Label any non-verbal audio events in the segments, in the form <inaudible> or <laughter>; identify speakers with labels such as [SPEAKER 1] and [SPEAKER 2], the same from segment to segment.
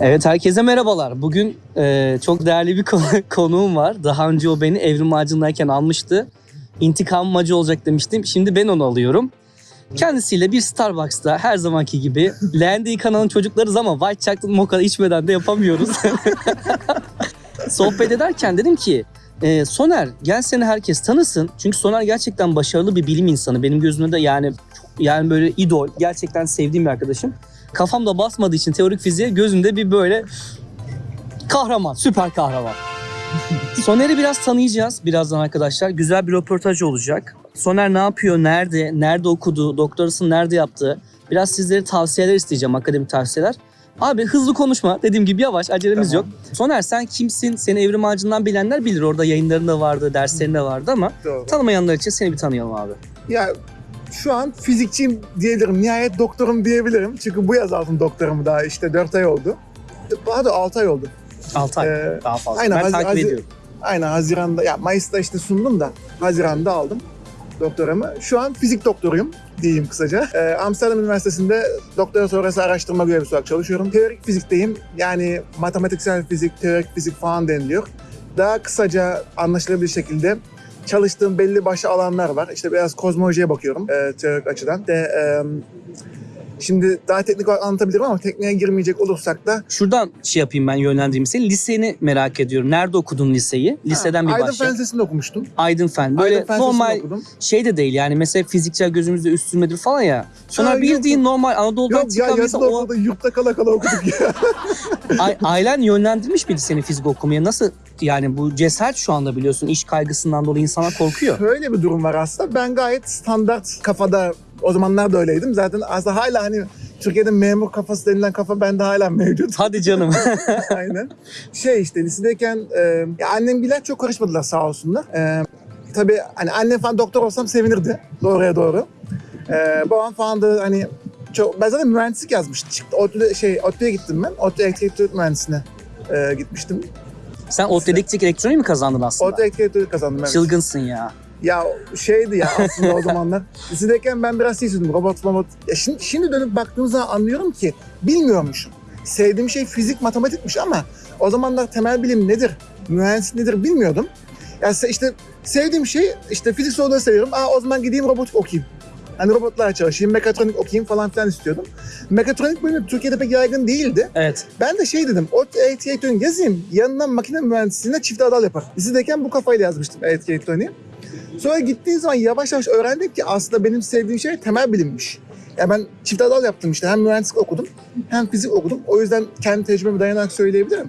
[SPEAKER 1] Evet herkese merhabalar. Bugün e, çok değerli bir konu, <laughs> konuğum var. Daha önce o beni evrim ağacındayken almıştı. İntikam acı olacak demiştim. Şimdi ben onu alıyorum. Kendisiyle bir Starbucks'ta her zamanki gibi <laughs> leğende kanalın çocuklarız ama White Chocolate Mocha içmeden de yapamıyoruz. <laughs> Sohbet ederken dedim ki e, Soner gel seni herkes tanısın. Çünkü Soner gerçekten başarılı bir bilim insanı. Benim gözümde de yani yani böyle idol. Gerçekten sevdiğim bir arkadaşım. Kafamda basmadığı için teorik fiziğe gözümde bir böyle kahraman, süper kahraman. <laughs> Soner'i biraz tanıyacağız birazdan arkadaşlar. Güzel bir röportaj olacak. Soner ne yapıyor, nerede, nerede okudu, doktorasını nerede yaptı? Biraz sizlere tavsiyeler isteyeceğim, akademik tavsiyeler. Abi hızlı konuşma. Dediğim gibi yavaş, acelemiz
[SPEAKER 2] Tamam.
[SPEAKER 1] yok. Soner sen kimsin? Seni Evrim Ağacı'ndan bilenler bilir. Orada yayınlarında vardı, derslerinde vardı ama
[SPEAKER 2] Doğru.
[SPEAKER 1] tanımayanlar için seni bir tanıyalım abi.
[SPEAKER 2] Ya şu an fizikçiyim diyebilirim. Nihayet doktorum diyebilirim. Çünkü bu yaz aldım doktorumu daha işte 4 ay oldu. Daha da 6 ay oldu.
[SPEAKER 1] 6 ay,
[SPEAKER 2] Ee,
[SPEAKER 1] daha fazla.
[SPEAKER 2] aynen,
[SPEAKER 1] ben takip ediyorum.
[SPEAKER 2] Aynen Haziran'da, ya Mayıs'ta işte sundum da Haziran'da aldım doktoramı. Şu an fizik doktoruyum diyeyim kısaca. Ee, Amsterdam Üniversitesi'nde doktora sonrası araştırma görevlisi olarak çalışıyorum. Teorik fizikteyim. Yani matematiksel fizik, teorik fizik falan deniliyor. Daha kısaca anlaşılabilir şekilde çalıştığım belli başlı alanlar var. İşte biraz kozmolojiye bakıyorum e, teorik açıdan. De, e, şimdi daha teknik olarak anlatabilirim ama tekniğe girmeyecek olursak da
[SPEAKER 1] Şuradan şey yapayım ben yönlendireyim seni. Liseni merak ediyorum. Nerede okudun liseyi? Liseden bir
[SPEAKER 2] Aydın
[SPEAKER 1] başla.
[SPEAKER 2] Fen Lisesi'nde okumuştum.
[SPEAKER 1] Aydın Fen. Böyle
[SPEAKER 2] Aydın Fen
[SPEAKER 1] normal
[SPEAKER 2] okudum.
[SPEAKER 1] şey de değil yani mesela fiziksel gözümüzde üstünmedir falan ya. Sonra
[SPEAKER 2] Ha, yok,
[SPEAKER 1] bildiğin
[SPEAKER 2] yok.
[SPEAKER 1] normal Anadolu'dan
[SPEAKER 2] Yok ya
[SPEAKER 1] çıkan
[SPEAKER 2] yazın
[SPEAKER 1] mesela o
[SPEAKER 2] yurtta kala kala okuduk ya. <laughs>
[SPEAKER 1] a- ailen yönlendirmiş miydi seni fizik okumaya? Nasıl yani bu cesaret şu anda biliyorsun iş kaygısından dolayı insanlar korkuyor.
[SPEAKER 2] Şöyle bir durum var aslında. Ben gayet standart kafada o zamanlar da öyleydim. Zaten aslında hala hani Türkiye'de memur kafası denilen kafa bende hala mevcut.
[SPEAKER 1] Hadi canım. <laughs>
[SPEAKER 2] Aynen. Şey işte lisedeyken e, ya annemgiler çok karışmadılar sağ olsunlar. E, tabii hani annem falan doktor olsam sevinirdi doğruya doğru. E, babam falan da hani çok, ben zaten mühendislik yazmıştım. Çıktı, ODTÜ'de, şey, ODTÜ'ye gittim ben. ODTÜ elektrik mühendisine e, gitmiştim.
[SPEAKER 1] Sen o dedektif elektroniği mi kazandın aslında?
[SPEAKER 2] ODTÜ elektrik kazandım evet.
[SPEAKER 1] Çılgınsın ya.
[SPEAKER 2] Ya şeydi ya aslında o zamanlar. <laughs> Lisedeyken ben biraz şey istiyordum. Robot, robot. Ya şimdi, şimdi dönüp baktığım zaman anlıyorum ki bilmiyormuşum. Sevdiğim şey fizik, matematikmiş ama o zamanlar temel bilim nedir, mühendislik nedir bilmiyordum. Ya işte sevdiğim şey işte fizik soruları seviyorum. Aa o zaman gideyim robot okuyayım. Hani robotlarla çalışayım, mekatronik okuyayım falan filan istiyordum. Mekatronik bölümü Türkiye'de pek yaygın değildi.
[SPEAKER 1] Evet.
[SPEAKER 2] Ben de şey dedim, o elektrik elektronik yazayım, yanına makine mühendisliğine çift adal yapar. Lisedeyken bu kafayla yazmıştım elektrik elektroniği. Sonra gittiğin zaman yavaş yavaş öğrendik ki aslında benim sevdiğim şey temel bilimmiş. Ya ben çift adal yaptım işte. Hem mühendislik okudum hem fizik okudum. O yüzden kendi tecrübeme dayanarak söyleyebilirim.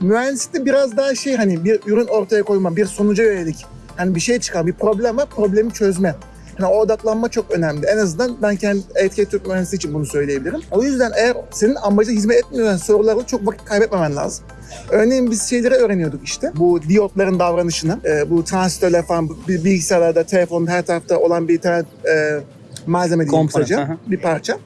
[SPEAKER 2] Mühendislikte biraz daha şey hani bir ürün ortaya koyma, bir sonuca yönelik. Hani bir şey çıkar, bir problem var, problemi çözme. Yani o odaklanma çok önemli. En azından ben kendi elektrik Türk mühendisliği için bunu söyleyebilirim. O yüzden eğer senin amacına hizmet etmeyen sorularla çok vakit kaybetmemen lazım. Örneğin biz şeyleri öğreniyorduk işte. Bu diyotların davranışını, e, bu transistörler falan bilgisayarlarda, telefonun her tarafta olan bir tane e, malzeme diyeyim kısaca. Bir parça.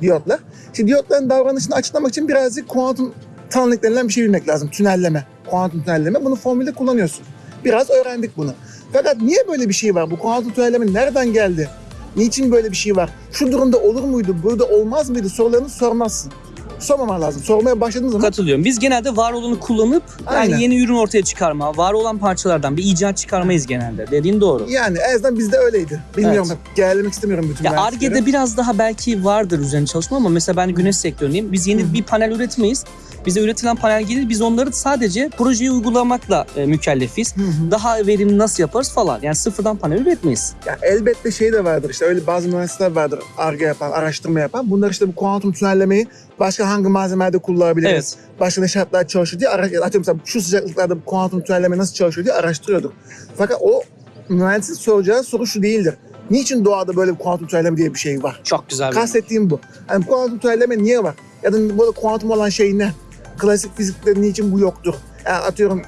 [SPEAKER 2] Diyotlar. İşte diyotların davranışını açıklamak için birazcık kuantum tanrılık denilen bir şey bilmek lazım. Tünelleme. Kuantum tünelleme. Bunu formülde kullanıyorsun. Biraz öğrendik bunu. Fakat niye böyle bir şey var? Bu kuantum tünelleme nereden geldi? Niçin böyle bir şey var? Şu durumda olur muydu? Burada olmaz mıydı? Sorularını sormazsın. Sormaman lazım. Sormaya başladığın zaman
[SPEAKER 1] Katılıyorum. Biz genelde var olanı kullanıp yani
[SPEAKER 2] Aynen.
[SPEAKER 1] yeni ürün ortaya çıkarma, var olan parçalardan bir icat çıkarmayız genelde. Dediğin doğru.
[SPEAKER 2] yani en azından bizde öyleydi. Bilmiyorum.
[SPEAKER 1] Evet.
[SPEAKER 2] Gelemek istemiyorum bütün
[SPEAKER 1] Ya
[SPEAKER 2] mühendisliklere.
[SPEAKER 1] Arge'de biraz daha belki vardır üzerine çalışma ama mesela ben güneş sektöründeyim. Biz yeni bir panel üretmeyiz. Bize üretilen panel gelir biz onları sadece projeyi uygulamakla e, mükellefiz.
[SPEAKER 2] Hı.
[SPEAKER 1] Daha verimli nasıl yaparız falan. Yani sıfırdan panel üretmeyiz.
[SPEAKER 2] Ya elbette şey de vardır işte öyle bazı mühendisler vardır arge yapan, araştırma yapan. Bunlar işte bu kuantum tünellemeyi başka hangi malzemelerde kullanabiliriz?
[SPEAKER 1] Evet.
[SPEAKER 2] Başka ne şartlar çalışıyor diye araş- atıyorum mesela şu sıcaklıklarda kuantum tünelleme nasıl çalışıyor diye araştırıyorduk. Fakat o mühendisin soracağı soru şu değildir. Niçin doğada böyle bir kuantum tünelleme diye bir şey var?
[SPEAKER 1] Çok güzel
[SPEAKER 2] Kastettiğim bu. Yani kuantum tünelleme niye var? Ya da böyle kuantum olan şey ne? Klasik fizikte niçin bu yoktur? Yani atıyorum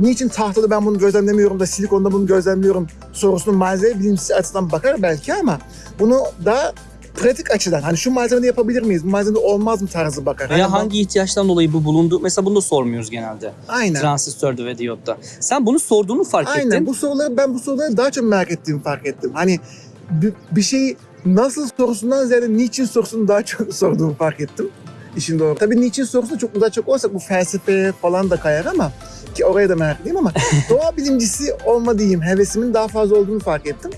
[SPEAKER 2] niçin tahtada ben bunu gözlemlemiyorum da silikonda bunu gözlemliyorum sorusunun malzeme bilimsel açıdan bakar belki ama bunu daha pratik açıdan hani şu malzemede yapabilir miyiz? Bu malzemede olmaz mı tarzı bakar.
[SPEAKER 1] Veya
[SPEAKER 2] bu-
[SPEAKER 1] hangi ihtiyaçtan dolayı bu bulundu? Mesela bunu da sormuyoruz genelde.
[SPEAKER 2] Aynen.
[SPEAKER 1] Transistörde ve diyotta. Sen bunu sorduğunu fark
[SPEAKER 2] Aynen.
[SPEAKER 1] ettin.
[SPEAKER 2] Bu soruları ben bu soruları daha çok merak ettiğimi fark ettim. Hani bir, bir şeyi nasıl sorusundan ziyade niçin sorusunu daha çok <laughs> sorduğumu fark ettim. İşin doğru. Tabii niçin sorusuna çok uzak olsak bu felsefeye falan da kayar ama ki oraya da meraklıyım ama <laughs> doğa bilimcisi olma diyeyim hevesimin daha fazla olduğunu fark ettim.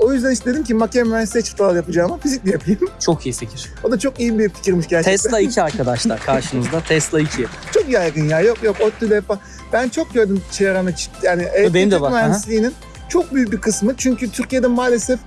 [SPEAKER 2] O yüzden işte dedim ki makine mühendisliği çift dalal yapacağım ama fizikle yapayım. <laughs>
[SPEAKER 1] Çok iyi fikir.
[SPEAKER 2] O da çok iyi bir fikirmiş gerçekten.
[SPEAKER 1] Tesla 2 <laughs> arkadaşlar karşınızda. Tesla 2.
[SPEAKER 2] Çok yaygın ya. Yok yok ODTÜ'de falan. Ben çok gördüm çevremde çi- yani elektrik
[SPEAKER 1] de var, aha.
[SPEAKER 2] mühendisliğinin çok büyük bir kısmı. Çünkü Türkiye'de maalesef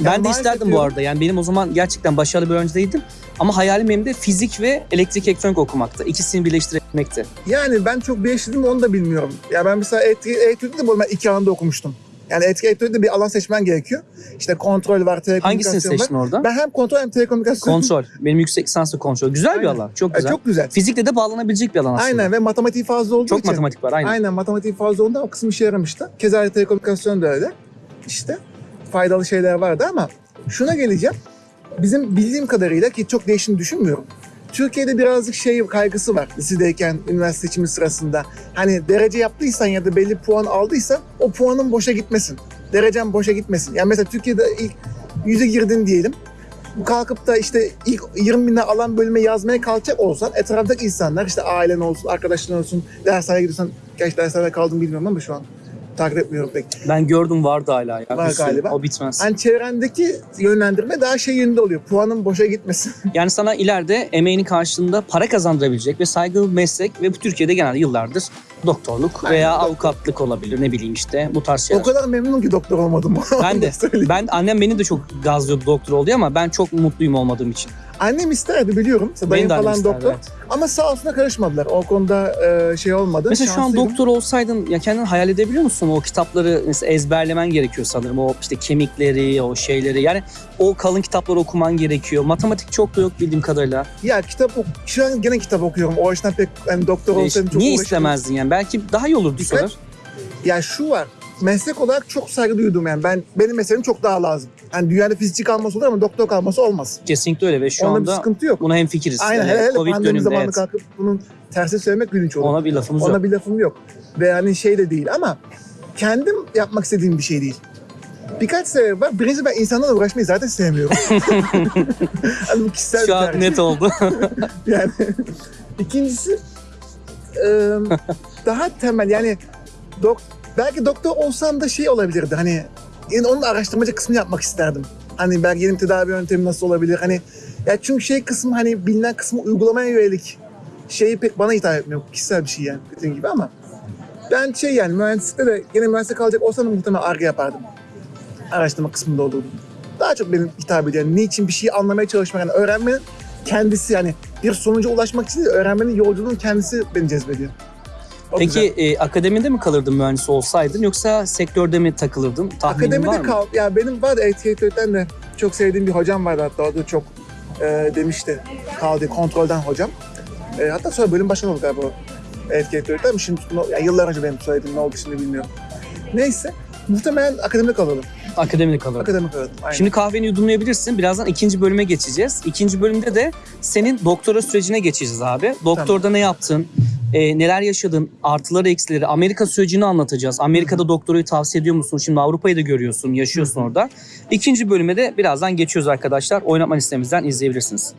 [SPEAKER 1] Ben
[SPEAKER 2] yani
[SPEAKER 1] de
[SPEAKER 2] maalesef
[SPEAKER 1] isterdim bu
[SPEAKER 2] diyorum,
[SPEAKER 1] arada. Yani benim o zaman gerçekten başarılı bir öğrenci değildim. Ama hayalim benim de fizik ve elektrik elektronik okumaktı. İkisini birleştirmekti.
[SPEAKER 2] Yani ben çok değiştirdim onu da bilmiyorum. Ya ben mesela elektrik, elektrikte de bu ben iki alanda okumuştum. Yani elektrik elektrikte bir alan seçmen gerekiyor. İşte kontrol var, telekomünikasyon
[SPEAKER 1] Hangisini
[SPEAKER 2] var.
[SPEAKER 1] seçtin orada?
[SPEAKER 2] Ben hem kontrol hem telekomünikasyon.
[SPEAKER 1] Kontrol. Benim yüksek lisanslı kontrol. Güzel bir
[SPEAKER 2] Aynen.
[SPEAKER 1] alan. Çok
[SPEAKER 2] E,
[SPEAKER 1] güzel.
[SPEAKER 2] çok güzel.
[SPEAKER 1] Fizikle de bağlanabilecek bir alan aslında.
[SPEAKER 2] Aynen ve matematiği fazla olduğu
[SPEAKER 1] Çok
[SPEAKER 2] için.
[SPEAKER 1] matematik var aynen.
[SPEAKER 2] Aynen matematiği fazla olduğunda o kısım işe yaramıştı. Keza telekomünikasyon da öyle. İşte faydalı şeyler vardı ama şuna geleceğim. Bizim bildiğim kadarıyla ki çok değiştiğini düşünmüyorum. Türkiye'de birazcık şey kaygısı var lisedeyken üniversite seçimi sırasında. Hani derece yaptıysan ya da belli puan aldıysan o puanın boşa gitmesin. Derecen boşa gitmesin. Yani mesela Türkiye'de ilk yüze girdin diyelim. Kalkıp da işte ilk 20 bine alan bölüme yazmaya kalkacak olsan etraftaki insanlar işte ailen olsun, arkadaşların olsun, dershaneye gidiyorsan, gerçi dershanede kaldım bilmiyorum ama şu an takip etmiyorum pek.
[SPEAKER 1] Ben gördüm vardı hala ya.
[SPEAKER 2] Var galiba.
[SPEAKER 1] O bitmez.
[SPEAKER 2] Hani çevrendeki yönlendirme daha şey yönünde oluyor. Puanın boşa gitmesin. <laughs>
[SPEAKER 1] Yani sana ileride emeğinin karşılığında para kazandırabilecek ve saygılı bir meslek ve bu Türkiye'de genelde yıllardır doktorluk
[SPEAKER 2] Aynen,
[SPEAKER 1] veya
[SPEAKER 2] doktor.
[SPEAKER 1] avukatlık olabilir ne bileyim işte bu tarz şeyler.
[SPEAKER 2] o kadar memnunum ki doktor olmadım. <laughs>
[SPEAKER 1] Ben de. Ben annem beni de çok gazlıyordu doktor oldu ama ben çok mutluyum olmadığım için.
[SPEAKER 2] Annem isterdi biliyorum. Dayım
[SPEAKER 1] de annem
[SPEAKER 2] falan
[SPEAKER 1] isterdi,
[SPEAKER 2] doktor.
[SPEAKER 1] evet.
[SPEAKER 2] Ama sağ olsuna karışmadılar. O konuda e, şey olmadı.
[SPEAKER 1] Mesela şu an
[SPEAKER 2] Şanslıydım.
[SPEAKER 1] doktor olsaydın ya kendin hayal edebiliyor musun? O kitapları mesela ezberlemen gerekiyor sanırım. O işte kemikleri, o şeyleri. Yani o kalın kitapları okuman gerekiyor. Matematik çok da yok bildiğim kadarıyla.
[SPEAKER 2] Ya kitap ok- şu an gene kitap okuyorum. O açıdan pek hani doktor
[SPEAKER 1] Ee,
[SPEAKER 2] olsaydım çok
[SPEAKER 1] Niye
[SPEAKER 2] uğraşırdım.
[SPEAKER 1] istemezdin yani? Belki daha iyi olurdu
[SPEAKER 2] Dikkat.
[SPEAKER 1] sonra.
[SPEAKER 2] Ya şu var. Meslek olarak çok saygı duydum yani. Ben benim mesleğim çok daha lazım. Hani dünyada fizikçi kalması olur ama doktor kalması olmaz.
[SPEAKER 1] Kesinlikle öyle ve şu
[SPEAKER 2] Onda bir
[SPEAKER 1] anda
[SPEAKER 2] sıkıntı yok.
[SPEAKER 1] buna hemfikiriz.
[SPEAKER 2] Aynen hele hele pandemi
[SPEAKER 1] döneminde
[SPEAKER 2] zamanında
[SPEAKER 1] evet.
[SPEAKER 2] kalkıp bunun tersi söylemek gülünç olur.
[SPEAKER 1] Ona bir lafımız
[SPEAKER 2] Ona
[SPEAKER 1] yok.
[SPEAKER 2] bir lafım yok. Ve yani şey de değil ama kendim yapmak istediğim bir şey değil. Birkaç sebep var. Birincisi ben insanlarla uğraşmayı zaten sevmiyorum. <laughs> <laughs> hani bu kişisel bir
[SPEAKER 1] Şu an net oldu. <laughs>
[SPEAKER 2] Yani ikincisi daha temel yani dok, belki doktor olsam da şey olabilirdi hani yani onun araştırmacı kısmını yapmak isterdim. Hani belki yeni tedavi yöntemi nasıl olabilir hani ya çünkü şey kısmı hani bilinen kısmı uygulamaya yönelik şeyi pek bana hitap etmiyor. Kişisel bir şey yani dediğim gibi ama ben şey yani mühendislikte de yine mühendislik kalacak olsam da muhtemelen arge yapardım. Araştırma kısmında olurdum. Daha çok benim hitap ediyor. Yani niçin bir şeyi anlamaya çalışmak, yani öğrenmenin kendisi yani bir sonuca ulaşmak için değil, öğrenmenin yolculuğun kendisi beni cezbediyor. O
[SPEAKER 1] Peki
[SPEAKER 2] güzel.
[SPEAKER 1] e, akademide mi kalırdın mühendis olsaydın yoksa sektörde mi takılırdın? Tahminin var
[SPEAKER 2] akademide
[SPEAKER 1] mı?
[SPEAKER 2] kal. Ya benim var etiketörden de çok sevdiğim bir hocam vardı hatta o da çok e, demişti. Kaldı kontrolden hocam. E, hatta sonra bölüm başkanı oldu galiba etiketörden. Şimdi yani yıllar önce benim söylediğim ne oldu şimdi bilmiyorum. Neyse muhtemelen akademide kalalım.
[SPEAKER 1] Akademide kalırdın.
[SPEAKER 2] Akademik kalalım. Aynen.
[SPEAKER 1] Şimdi kahveni yudumlayabilirsin. Birazdan ikinci bölüme geçeceğiz. İkinci bölümde de senin doktora sürecine geçeceğiz abi. Doktorda ne yaptın? E, neler yaşadın? Artıları, eksileri. Amerika sürecini anlatacağız. Amerika'da doktorayı tavsiye ediyor musun? Şimdi Avrupa'yı da görüyorsun, yaşıyorsun orada. İkinci bölüme de birazdan geçiyoruz arkadaşlar. Oynatma listemizden izleyebilirsiniz.